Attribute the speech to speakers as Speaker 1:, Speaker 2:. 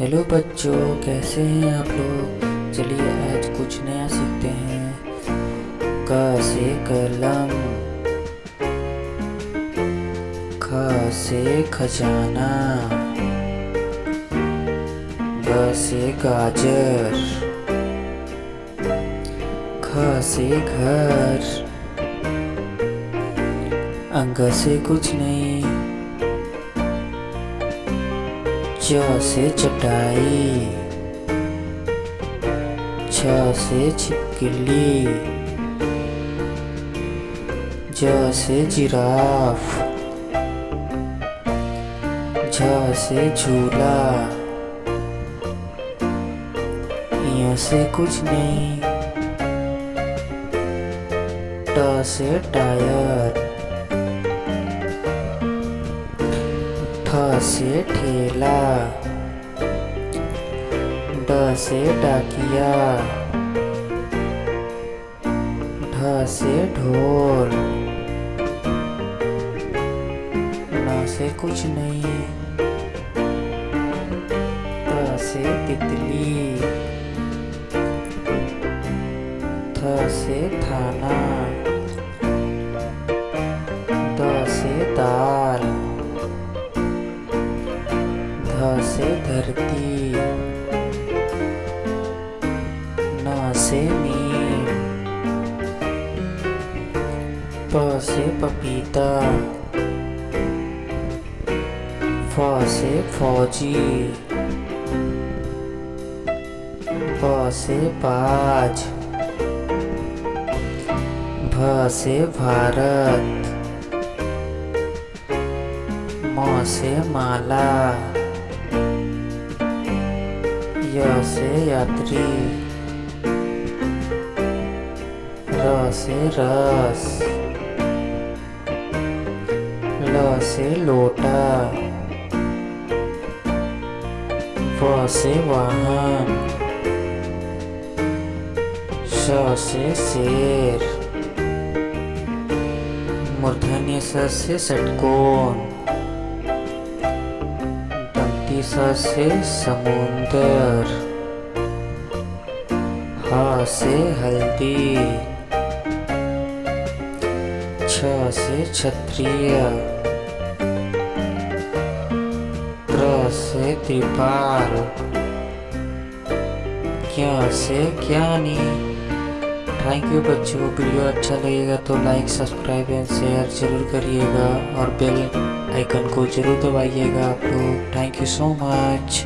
Speaker 1: Hello बच्चों, कैसे हैं आप लोग? चलिए आज कुछ नया सीखते हैं। क से कलम। ख से खजाना। ग से गाजर। ख से घर। अंग से कुछ नहीं च से चटाई। छ से छिपकली। ज से जिराफ। झ से झूला। य से कुछ नहीं। ट से टायर। ठ से ठेला ड से डाकिया ढ से ढोल। न से कुछ नहीं त से तितली थ से थाना द से दाल धरती। न से नीम प से पपीता। फ से फौजी। ब से बाज भ से भारत। म से माला। य से यात्री। रस। ल से लोटा। व से वाहन। श से शेर। मूर्धन्य स से षटकोण। दंती स समुंदर, ह से हल्दी, छ से क्षत्रिय त्र से त्रिपाल, क्या से ज्ञानी। थैंक यू बच्चों, वीडियो अच्छा लगेगा तो लाइक सब्सक्राइब एंड शेयर ज़रूर करिएगा और बेल आइकन को ज़रूर दबाइएगा आप लोग थैंक यू सो मच